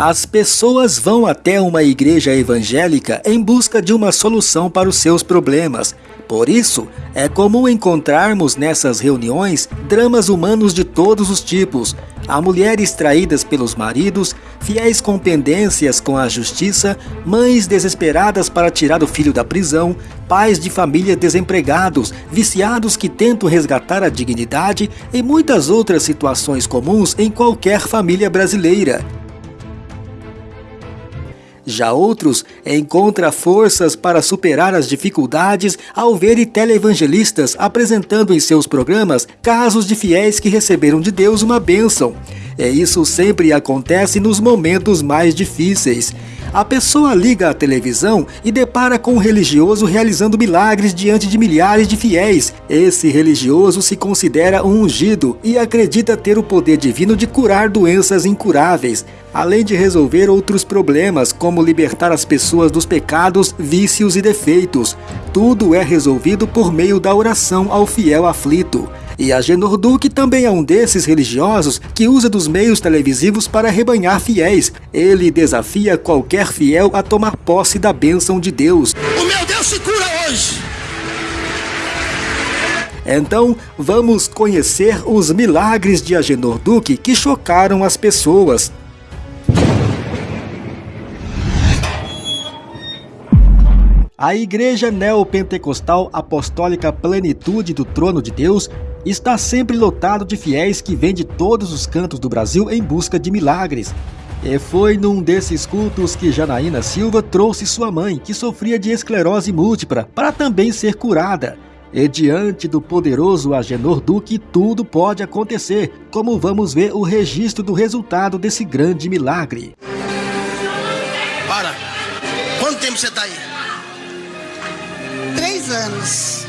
As pessoas vão até uma igreja evangélica em busca de uma solução para os seus problemas. Por isso, é comum encontrarmos nessas reuniões dramas humanos de todos os tipos. Há mulheres traídas pelos maridos, fiéis com pendências com a justiça, mães desesperadas para tirar o filho da prisão, pais de família desempregados, viciados que tentam resgatar a dignidade e muitas outras situações comuns em qualquer família brasileira. Já outros encontram forças para superar as dificuldades ao verem televangelistas apresentando em seus programas casos de fiéis que receberam de Deus uma bênção. E isso sempre acontece nos momentos mais difíceis. A pessoa liga a televisão e depara com um religioso realizando milagres diante de milhares de fiéis. Esse religioso se considera um ungido e acredita ter o poder divino de curar doenças incuráveis, além de resolver outros problemas, como libertar as pessoas dos pecados, vícios e defeitos. Tudo é resolvido por meio da oração ao fiel aflito. E Agenor Duque também é um desses religiosos que usa dos meios televisivos para rebanhar fiéis. Ele desafia qualquer fiel a tomar posse da bênção de Deus. O meu Deus se cura hoje! Então, vamos conhecer os milagres de Agenor Duque que chocaram as pessoas. A Igreja Neopentecostal Apostólica Plenitude do Trono de Deus está sempre lotado de fiéis que vêm de todos os cantos do Brasil em busca de milagres. E foi num desses cultos que Janaína Silva trouxe sua mãe, que sofria de esclerose múltipla, para também ser curada. E diante do poderoso Agenor Duque, tudo pode acontecer, como vamos ver o registro do resultado desse grande milagre. Para! Quanto tempo você está aí? Anos.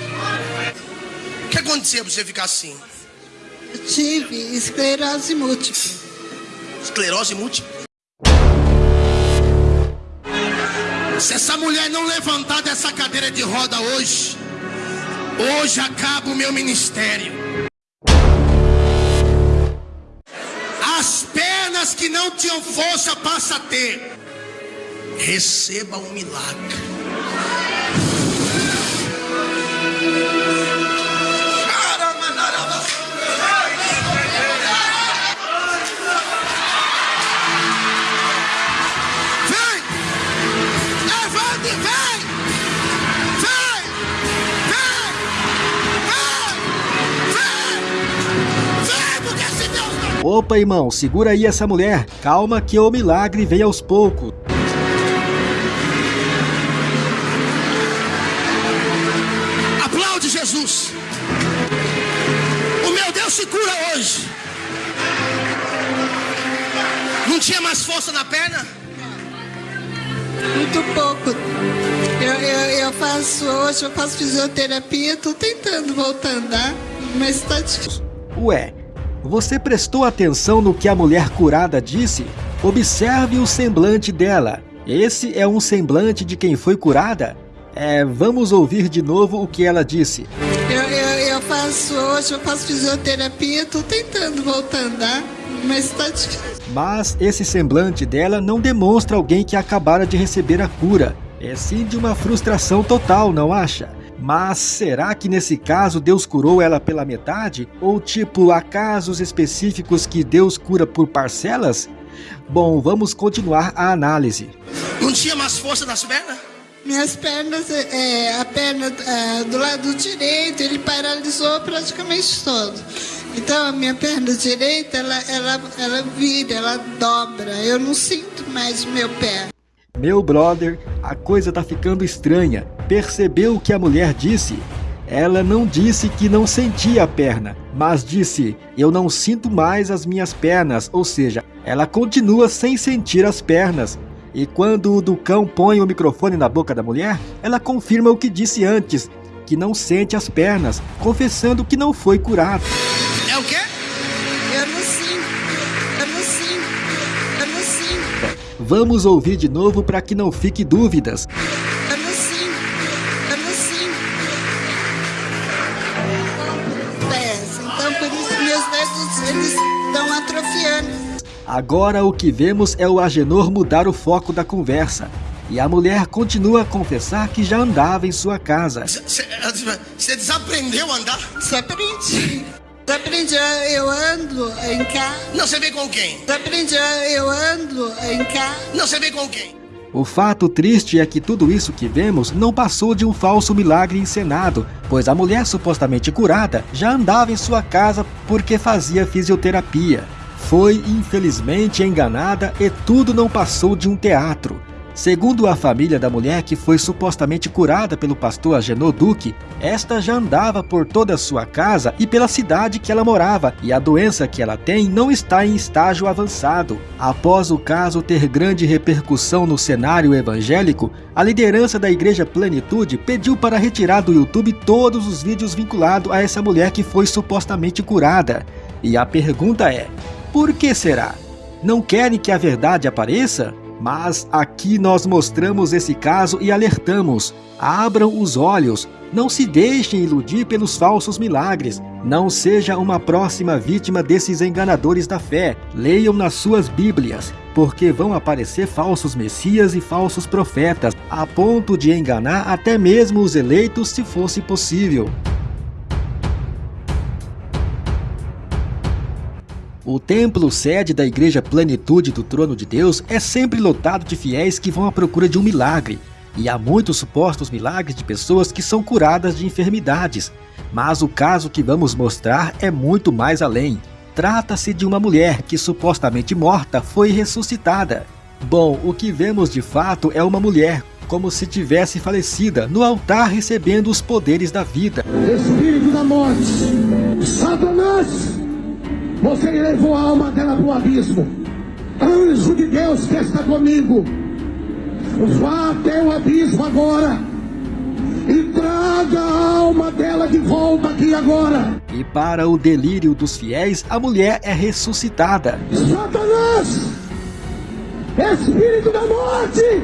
O que aconteceu pra você ficar assim? Eu tive esclerose múltipla. Esclerose múltipla? Se essa mulher não levantar dessa cadeira de roda hoje, hoje acaba o meu ministério. As pernas que não tinham força passa a ter. Receba um milagre. Opa, irmão, segura aí essa mulher. Calma que o milagre vem aos poucos. Aplaude Jesus. O meu Deus se cura hoje. Não tinha mais força na perna? Muito pouco. Eu, eu, eu faço hoje, eu faço fisioterapia, tô tentando voltar a andar, mas tá difícil. Ué, você prestou atenção no que a mulher curada disse? Observe o semblante dela. Esse é um semblante de quem foi curada? É, vamos ouvir de novo o que ela disse. Eu, eu, eu faço hoje, eu faço fisioterapia, tô tentando voltar a andar, mas tá difícil. Mas esse semblante dela não demonstra alguém que acabara de receber a cura. É sim de uma frustração total, não acha? Mas será que nesse caso Deus curou ela pela metade? Ou tipo, há casos específicos que Deus cura por parcelas? Bom, vamos continuar a análise. Não tinha mais força nas pernas? Minhas pernas, é, é, a perna é, do lado direito, ele paralisou praticamente todo. Então a minha perna direita, ela, ela, ela vira, ela dobra. Eu não sinto mais o meu pé. Meu brother, a coisa tá ficando estranha. Percebeu o que a mulher disse? Ela não disse que não sentia a perna, mas disse: Eu não sinto mais as minhas pernas, ou seja, ela continua sem sentir as pernas. E quando o Ducão põe o microfone na boca da mulher, ela confirma o que disse antes, que não sente as pernas, confessando que não foi curado. É o quê? Eu não sinto, eu não sinto, eu não sinto, Vamos ouvir de novo para que não fique dúvidas. Agora o que vemos é o Agenor mudar o foco da conversa. E a mulher continua a confessar que já andava em sua casa. Você desaprendeu a andar? Desaprendi. Desaprendi, eu ando em casa. Não, você vem com quem? Desaprendi, eu ando em casa. Não, você vem com quem? O fato triste é que tudo isso que vemos não passou de um falso milagre encenado, pois a mulher supostamente curada já andava em sua casa porque fazia fisioterapia. Foi infelizmente enganada e tudo não passou de um teatro. Segundo a família da mulher que foi supostamente curada pelo pastor Agenor Duque, esta já andava por toda a sua casa e pela cidade que ela morava, e a doença que ela tem não está em estágio avançado. Após o caso ter grande repercussão no cenário evangélico, a liderança da Igreja Plenitude pediu para retirar do YouTube todos os vídeos vinculados a essa mulher que foi supostamente curada. E a pergunta é: por que será? Não querem que a verdade apareça? Mas aqui nós mostramos esse caso e alertamos: abram os olhos, não se deixem iludir pelos falsos milagres, não seja uma próxima vítima desses enganadores da fé. Leiam nas suas Bíblias, porque vão aparecer falsos messias e falsos profetas, a ponto de enganar até mesmo os eleitos se fosse possível. O templo sede da Igreja Plenitude do Trono de Deus é sempre lotado de fiéis que vão à procura de um milagre, e há muitos supostos milagres de pessoas que são curadas de enfermidades. Mas o caso que vamos mostrar é muito mais além. Trata-se de uma mulher que supostamente morta foi ressuscitada. Bom, o que vemos de fato é uma mulher como se tivesse falecida no altar recebendo os poderes da vida. Espírito da morte, Satanás! Você levou a alma dela para o abismo. Anjo de Deus que está comigo. Vá até o abismo agora. E traga a alma dela de volta aqui agora. E para o delírio dos fiéis, a mulher é ressuscitada. Satanás! Espírito da morte!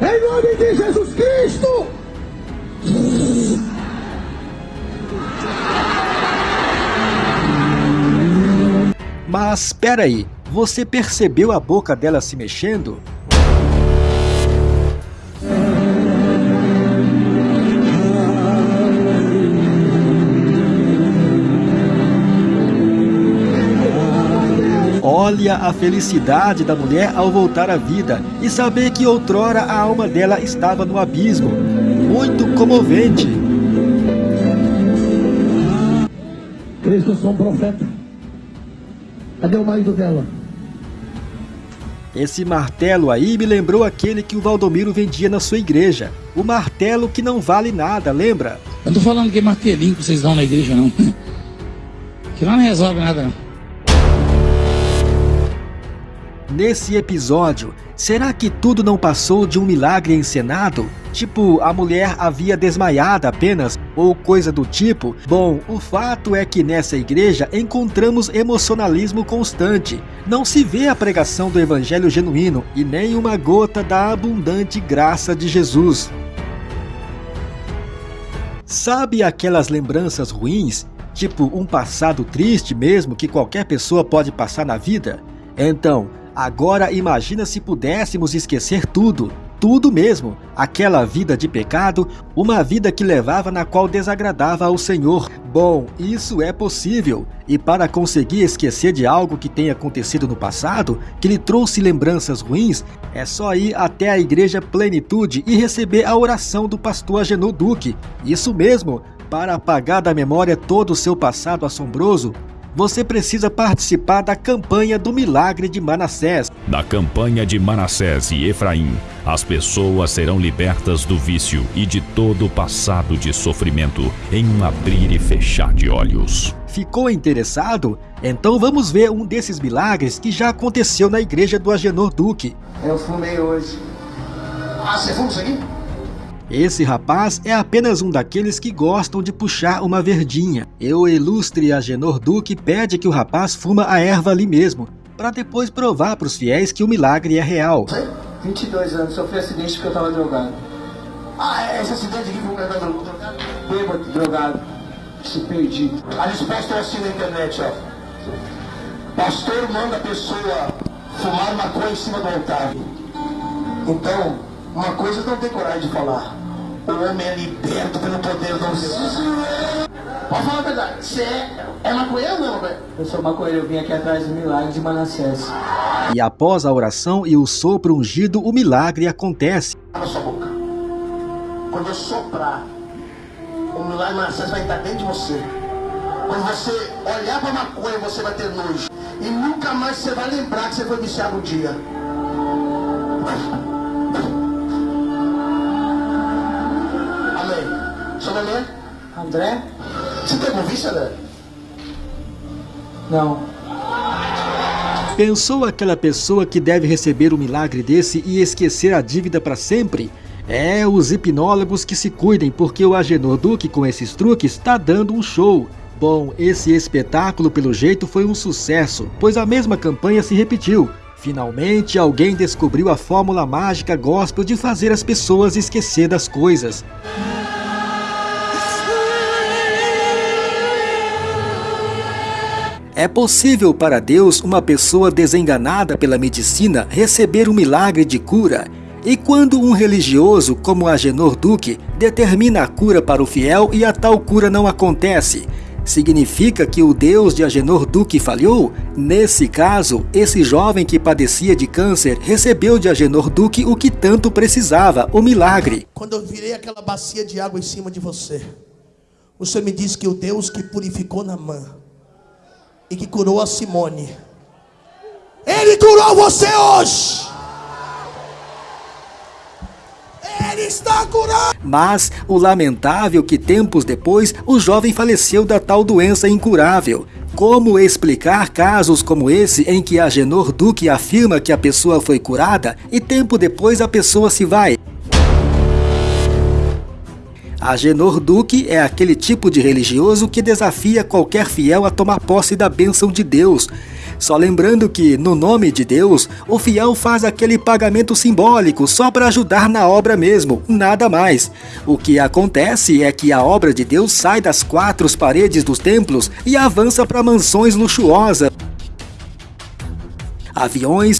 Em nome de Jesus Cristo! Mas espera aí, você percebeu a boca dela se mexendo? Olha a felicidade da mulher ao voltar à vida e saber que outrora a alma dela estava no abismo. Muito comovente. Cristo, sou um profeta. Cadê o marido dela? Esse martelo aí me lembrou aquele que o Valdomiro vendia na sua igreja. O martelo que não vale nada, lembra? Eu não tô falando que é martelinho que vocês dão na igreja, não. Que lá não resolve nada, não. Nesse episódio, será que tudo não passou de um milagre encenado? Tipo, a mulher havia desmaiado apenas, ou coisa do tipo? Bom, o fato é que nessa igreja encontramos emocionalismo constante. Não se vê a pregação do evangelho genuíno e nem uma gota da abundante graça de Jesus. Sabe aquelas lembranças ruins? Tipo, um passado triste mesmo que qualquer pessoa pode passar na vida? Então, Agora imagina se pudéssemos esquecer tudo, tudo mesmo, aquela vida de pecado, uma vida que levava na qual desagradava ao Senhor. Bom, isso é possível, e para conseguir esquecer de algo que tenha acontecido no passado, que lhe trouxe lembranças ruins, é só ir até a Igreja Plenitude e receber a oração do pastor Agenor Duque. Isso mesmo, para apagar da memória todo o seu passado assombroso, você precisa participar da campanha do milagre de Manassés. Na campanha de Manassés e Efraim, as pessoas serão libertas do vício e de todo o passado de sofrimento em um abrir e fechar de olhos. Ficou interessado? Então vamos ver um desses milagres que já aconteceu na igreja do Agenor Duque. Eu fumei hoje. Ah, você fuma isso aqui? Esse rapaz é apenas um daqueles que gostam de puxar uma verdinha. E o ilustre Agenor Duque pede que o rapaz fuma a erva ali mesmo, para depois provar para os fiéis que o milagre é real. 22 anos, sofri acidente porque eu estava drogado. Ah, é, esse acidente aqui foi drogado? Bêbado, drogado. Se perdi. A resposta eu assisti na internet, ó. pastor manda a pessoa fumar maconha em cima do altar. Então, uma coisa não tem coragem de falar. O homem é liberto pelo poder do Deus. Pode falar a verdade. Você é, é maconheiro ou não é maconheiro? Eu sou maconheiro, eu vim aqui atrás do milagre de Manassés. E após a oração e o sopro ungido, o milagre acontece. Na sua boca. Quando eu soprar, o milagre de Manassés vai entrar dentro de você. Quando você olhar para a maconha, você vai ter nojo. E nunca mais você vai lembrar que você foi viciado um dia. André? Você tem algum vício, André? Não. Pensou aquela pessoa que deve receber um milagre desse e esquecer a dívida para sempre? É, os hipnólogos que se cuidem, porque o Agenor Duque com esses truques está dando um show. Bom, esse espetáculo pelo jeito foi um sucesso, pois a mesma campanha se repetiu. Finalmente, alguém descobriu a fórmula mágica gospel de fazer as pessoas esquecer das coisas. É possível para Deus uma pessoa desenganada pela medicina receber um milagre de cura. E quando um religioso como Agenor Duque determina a cura para o fiel e a tal cura não acontece, significa que o Deus de Agenor Duque falhou? Nesse caso, esse jovem que padecia de câncer recebeu de Agenor Duque o que tanto precisava, o milagre. Quando eu virei aquela bacia de água em cima de você, você me disse que o Deus que purificou Namã e que curou a Simone, Ele curou você hoje. Ele está curando. Mas o lamentável que tempos depois o jovem faleceu da tal doença incurável. Como explicar casos como esse em que Agenor Duque afirma que a pessoa foi curada e tempo depois a pessoa se vai? Agenor Duque é aquele tipo de religioso que desafia qualquer fiel a tomar posse da bênção de Deus. Só lembrando que, no nome de Deus, o fiel faz aquele pagamento simbólico só para ajudar na obra mesmo, nada mais. O que acontece é que a obra de Deus sai das quatro paredes dos templos e avança para mansões luxuosas, aviões,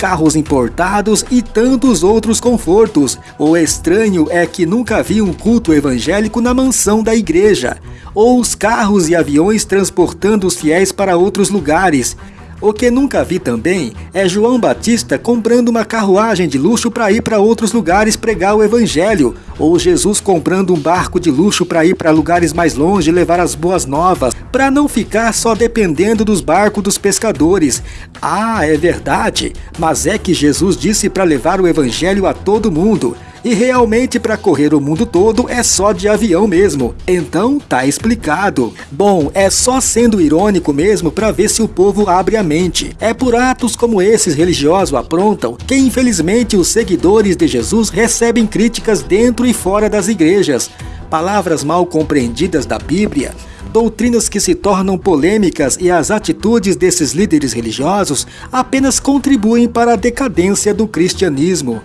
carros importados e tantos outros confortos. O estranho é que nunca vi um culto evangélico na mansão da igreja, ou os carros e aviões transportando os fiéis para outros lugares. O que nunca vi também é João Batista comprando uma carruagem de luxo para ir para outros lugares pregar o evangelho, ou Jesus comprando um barco de luxo para ir para lugares mais longe levar as boas novas, para não ficar só dependendo dos barcos dos pescadores. Ah, é verdade, mas é que Jesus disse para levar o evangelho a todo mundo. E realmente para correr o mundo todo é só de avião mesmo. Então tá explicado. Bom, é só sendo irônico mesmo para ver se o povo abre a mente. É por atos como esses religiosos aprontam que infelizmente os seguidores de Jesus recebem críticas dentro e fora das igrejas. Palavras mal compreendidas da Bíblia, doutrinas que se tornam polêmicas e as atitudes desses líderes religiosos apenas contribuem para a decadência do cristianismo.